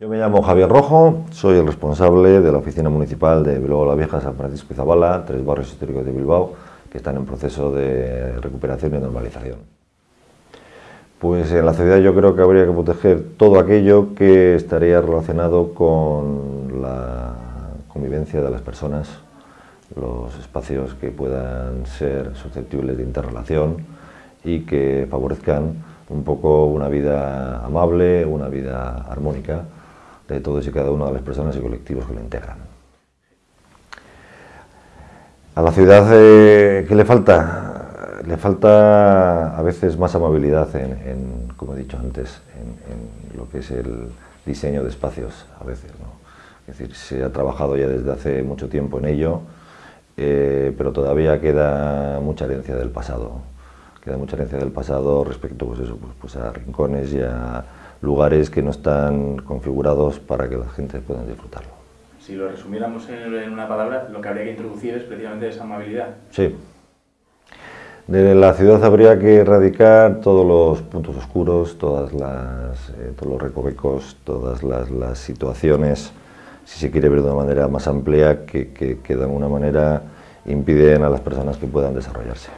Yo me llamo Javier Rojo, soy el responsable de la Oficina Municipal de Bilbao la Vieja, San Francisco y Zabala, tres barrios históricos de Bilbao que están en proceso de recuperación y normalización. Pues en la ciudad yo creo que habría que proteger todo aquello que estaría relacionado con la convivencia de las personas, los espacios que puedan ser susceptibles de interrelación y que favorezcan un poco una vida amable, una vida armónica de todos y cada una de las personas y colectivos que lo integran. A la ciudad, eh, ¿qué le falta? Le falta a veces más amabilidad en, como he dicho antes, en, lo que es el diseño de espacios, a veces. Es decir, se ha trabajado ya desde hace mucho tiempo en ello, eh, pero todavía queda mucha herencia del pasado. Queda mucha herencia del pasado respecto pues eso, pues, pues a rincones y a lugares que no están configurados para que la gente pueda disfrutarlo. Si lo resumiéramos en una palabra, lo que habría que introducir es precisamente esa amabilidad. Sí. De la ciudad habría que erradicar todos los puntos oscuros, todas las, eh, todos los recovecos, todas las, las, situaciones, si se quiere ver de una manera más amplia, que, que, que de alguna manera impiden a las personas que puedan desarrollarse.